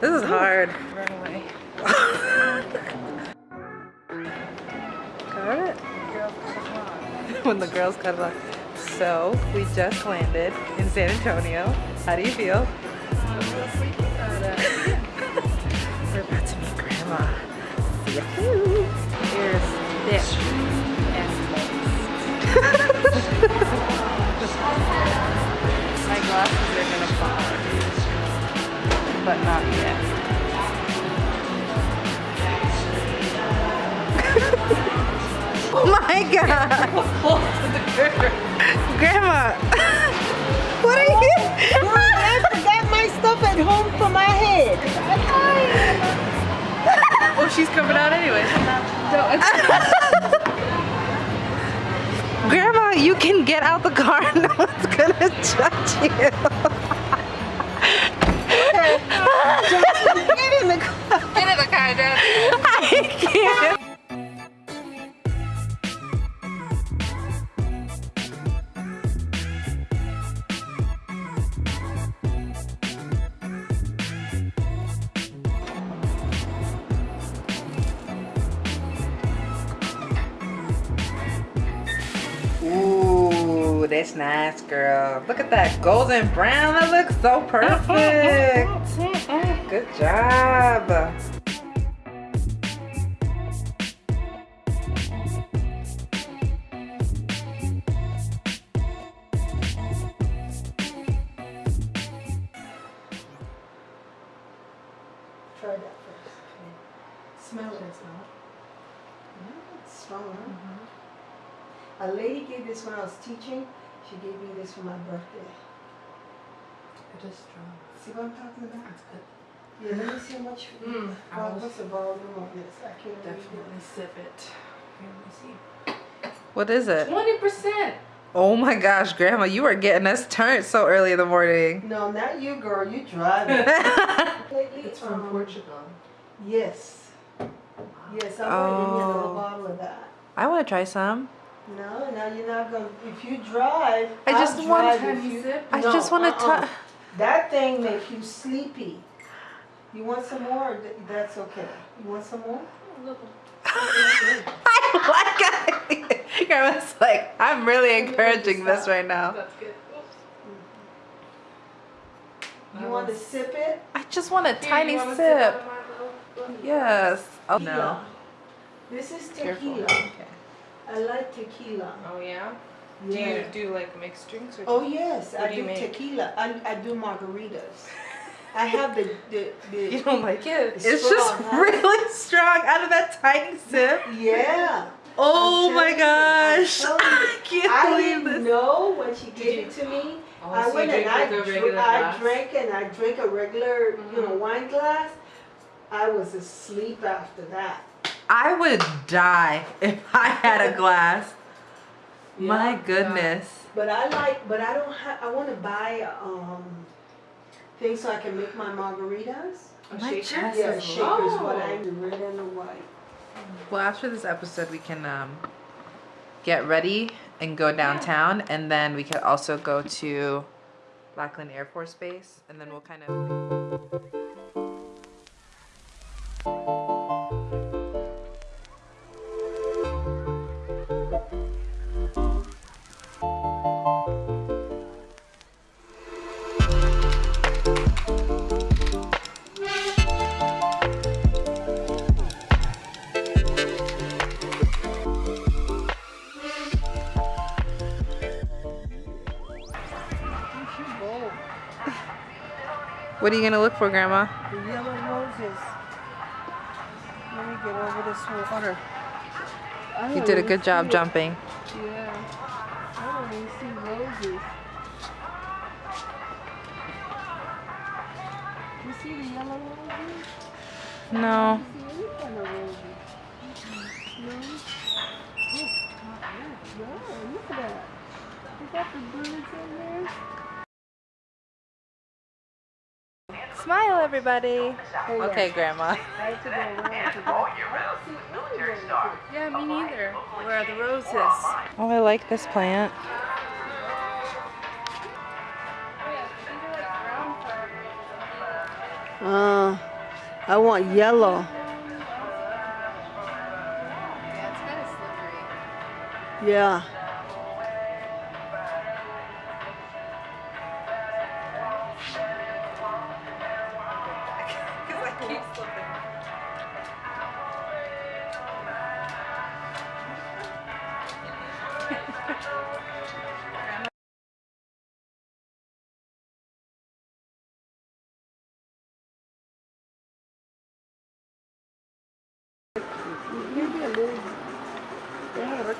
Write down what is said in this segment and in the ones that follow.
This is hard. Run away. Got it? Girls cut it off. when the girls cut it off. So we just landed in San Antonio. How do you feel? I'm a little sleepy about it. We're about to meet Grandma. Here's this But not yet. Oh my god! Grandma! what are you? Oh, I forgot my stuff at home for my head. Oh, she's coming out anyway. Grandma, you can get out the car. No one's gonna judge you. Get in the car. Get in the car, Dad. I can't. That's nice, girl. Look at that golden brown. That looks so perfect. Good job. Try that first. Okay. Smell it. Smell it. It's strong, huh? Mm-hmm. A lady gave this when I was teaching. She gave me this for my birthday. It is strong. See what I'm talking about? That's good. Yeah, let me see how much. Mm, I Well, was- what's the volume of this? I can't read Definitely sip it. Here, let me see. What is it? 20%. Oh my gosh, Grandma, you are getting us turned so early in the morning. No, not you, girl. You driving. Lately, It's from um, Portugal. Yes. Yes, I'm going to give me a little Oh. bottle of that. I want to try some. No, now you're not going. to If you drive, I I'll just want- drive Have if you you. sip? I No, just want to uh-uh. That thing makes you sleepy. You want some more? That's okay. You want some more? I like it. Grandma's like, I'm really encouraging this right now. That's good. You want to sip it? I just want a Here, tiny you wanna sip. out of my little- Yes. Oh no. This is tequila. Okay. I like tequila. Oh yeah? Yeah. Do you do like mixed drinks or Oh yes, I do do, tequila. I, I do margaritas. I have the the, you don't like it? It's just huh? really strong out of that tiny sip. yeah. Oh my telling you, I'm gosh. you. I can't I believe didn't this. know when she gave you- it to me. Oh, I so went and I, dr- I drank and I drank a regular, you know, Mhm. wine glass. I was asleep after that. I would die if I had a glass. My goodness. But I like, but I don't have. I want to buy um things so I can make my margaritas. A My shaker? chest Yeah, is shakers. What Oh. I do, red and the white. Well, after this episode, we can um, get ready and go downtown, and then we could also go to Lackland Air Force Base, and then we'll kind of. What are you gonna look for, Grandma? The yellow roses. Let me get over this water. You did a good job it. jumping. Yeah. I don't even see roses. You see the yellow roses? No. You see any kind of roses? Mm-hmm. No? Oh, yeah, look at that. You got the birds in there? Smile, everybody. Hold on. Okay, Grandma. I have to go around to that. Yeah, me neither. Where are the roses? Oh, I like this plant. Uh, I want yellow. Yeah,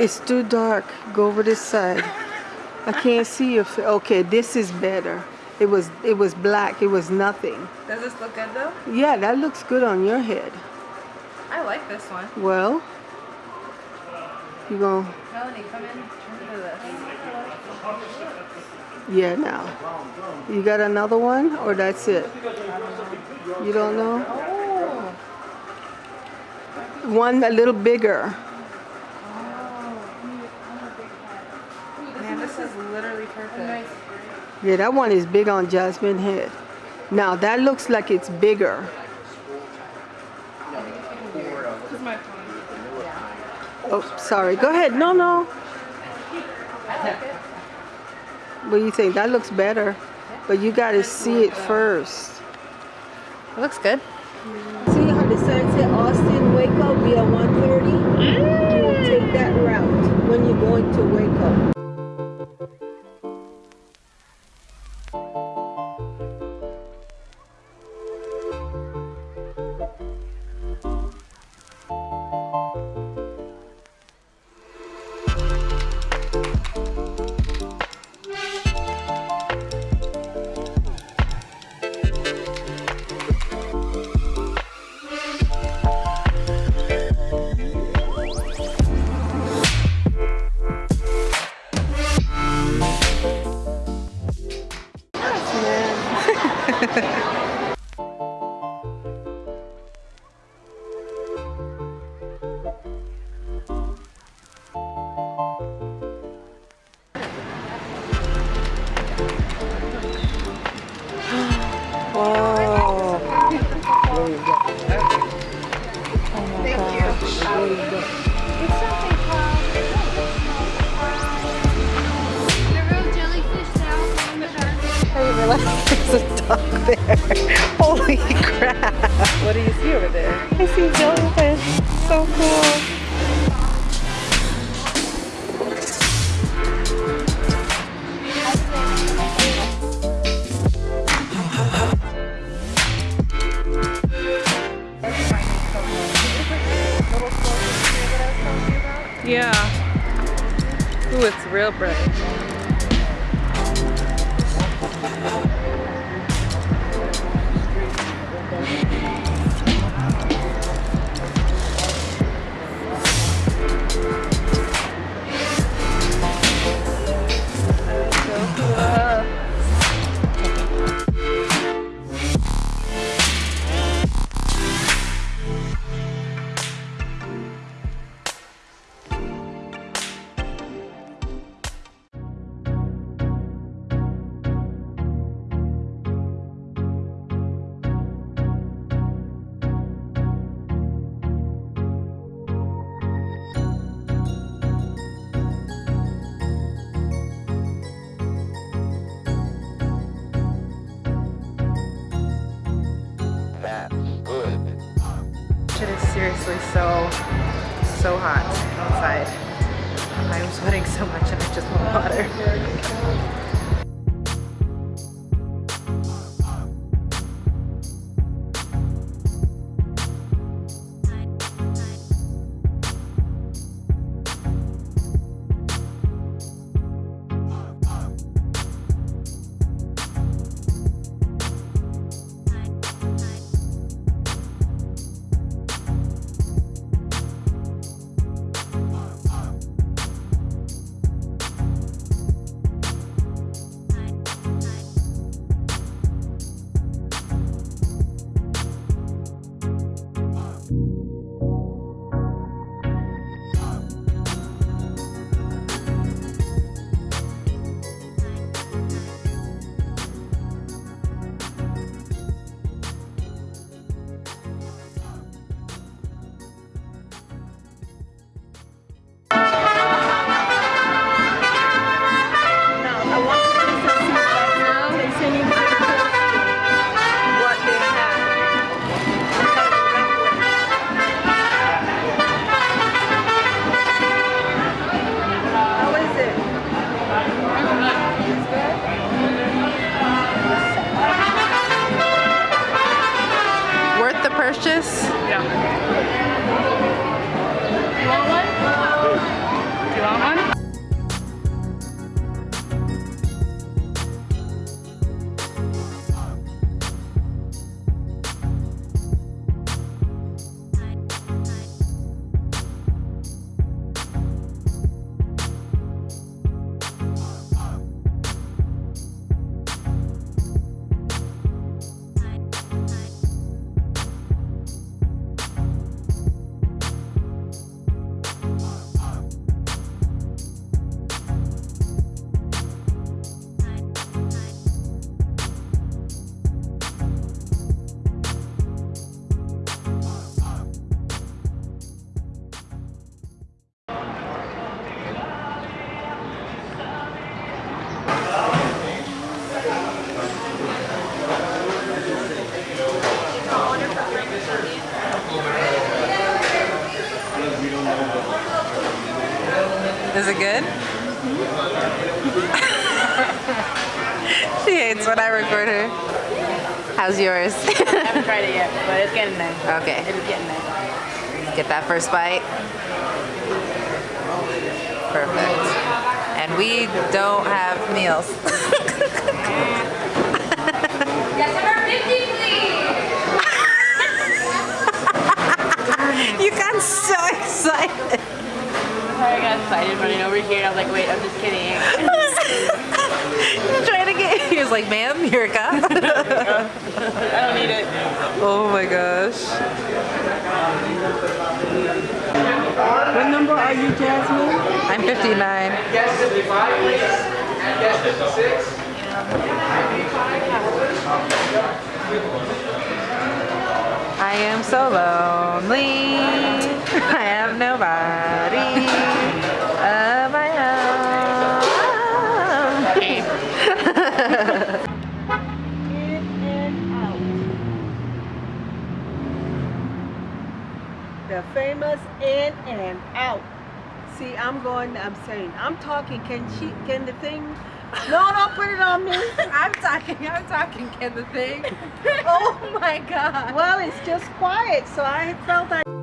It's too dark. Go over this side. I can't see your fa- Okay, this is better. It was it was black. It was nothing. Does this look good though? Yeah, that looks good on your head. I like this one. Well, you going Melanie, come in. Turn to this. Yeah, now. You got another one or that's it? You don't know? One a little bigger. Man, this is literally perfect. Yeah, that one is big on Jasmine head. Now that looks like it's bigger. Oh, sorry. Go ahead. No, no. What do you think? That looks better. But you got to see it first. It looks good. See how the sign said Austin Waco via 130? You will take that route when you're going to Waco. Shark. I didn't realize there's a duck there. Holy crap. What do you see over there? I see jellyfish. So cool. Yeah. Ooh, it's real bright. So, so hot outside. I'm sweating so much and I just want water. Purchase? Yeah. How's yours? I haven't tried it yet, but it's getting there. okay, It's getting there. get that first bite. Perfect. And we don't have meals. Yes, number 50, please. you got so excited. I got excited running over here. I was like, wait, I'm just kidding. You're trying to get. He was like, "Ma'am, you're a cop." Need it. oh my gosh. What number are you, Jasmine? I'm 59. I am so lonely. I have nobody famous in and out. See, I'm going, I'm saying, I'm talking, can she, can the thing, no, don't put it on me. I'm talking, I'm talking, can the thing? Oh my god. Well, it's just quiet, so I felt I.